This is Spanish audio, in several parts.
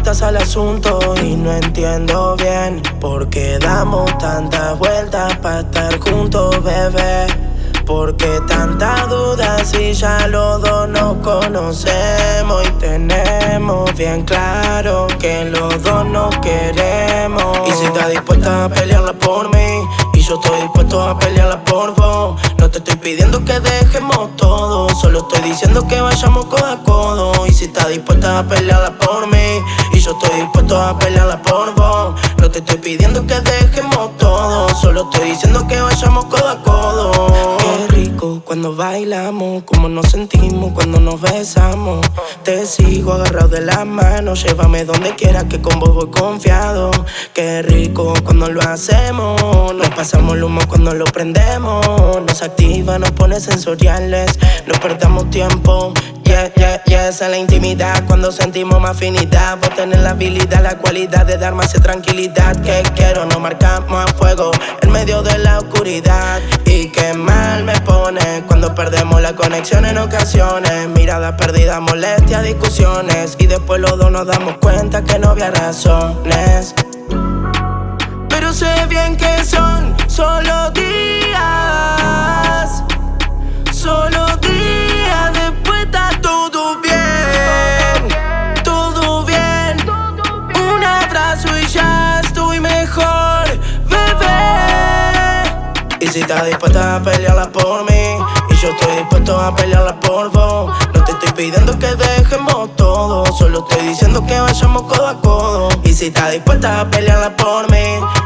vueltas al asunto y no entiendo bien por qué damos tantas vueltas para estar juntos, bebé. ¿Por qué tanta duda si ya los dos nos conocemos y tenemos bien claro que los dos nos queremos? Y si estás dispuesta a pelearla por mí y yo estoy dispuesto a pelearla por vos, no te estoy pidiendo que dejemos todo, solo estoy diciendo que vayamos codo a codo. Y si estás dispuesta a pelearla por mí yo estoy dispuesto a pelearla por vos, no te estoy pidiendo que dejemos todo, solo estoy diciendo que vayamos codo a codo cuando bailamos, como nos sentimos cuando nos besamos. Te sigo agarrado de la mano, llévame donde quiera que con vos voy confiado. Qué rico cuando lo hacemos, nos pasamos el humo cuando lo prendemos. Nos activa, nos pone sensoriales, no perdamos tiempo. Yeah, yeah, yeah, esa es la intimidad cuando sentimos más afinidad. Vos tenés la habilidad, la cualidad de dar más tranquilidad. Que quiero, no marcamos a fuego en medio de la oscuridad. Perdemos la conexión en ocasiones. Miradas perdidas, molestias, discusiones. Y después los dos nos damos cuenta que no había razones. Pero sé bien que son solo días. Solo días, después está todo bien. Todo bien. Un abrazo y ya estoy mejor, bebé. Y si estás dispuesta a pelearla por mí yo estoy dispuesto a pelearla por vos. No te estoy pidiendo que dejemos todo Solo estoy diciendo que vayamos codo a codo. Y si estás dispuesta a pelearla por mí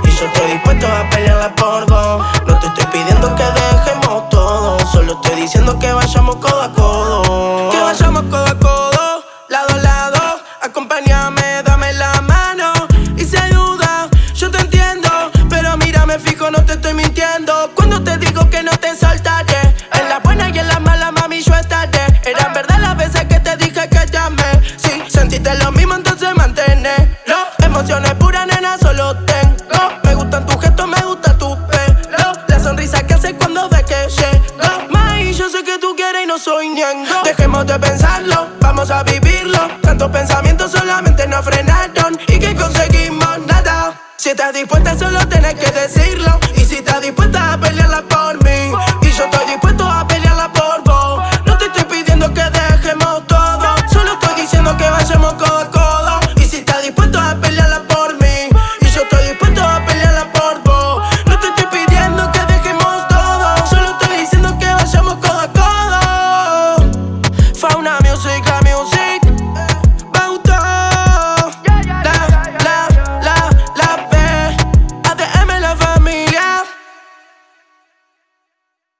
Y yo estoy dispuesto a pelearla por vos. No te estoy pidiendo que dejemos todo Solo estoy diciendo que vayamos codo a codo. Que vayamos codo a codo, lado a lado Acompáñame, dame la mano. Y si hay yo te entiendo Pero mírame fijo, no te estoy mintiendo. Cuando te digo que no tú quieres y no soy ñengo. Dejemos de pensarlo, vamos a vivirlo. Tantos pensamientos solamente nos frenaron. Y que conseguimos nada. Si estás dispuesta, solo tienes que decirlo.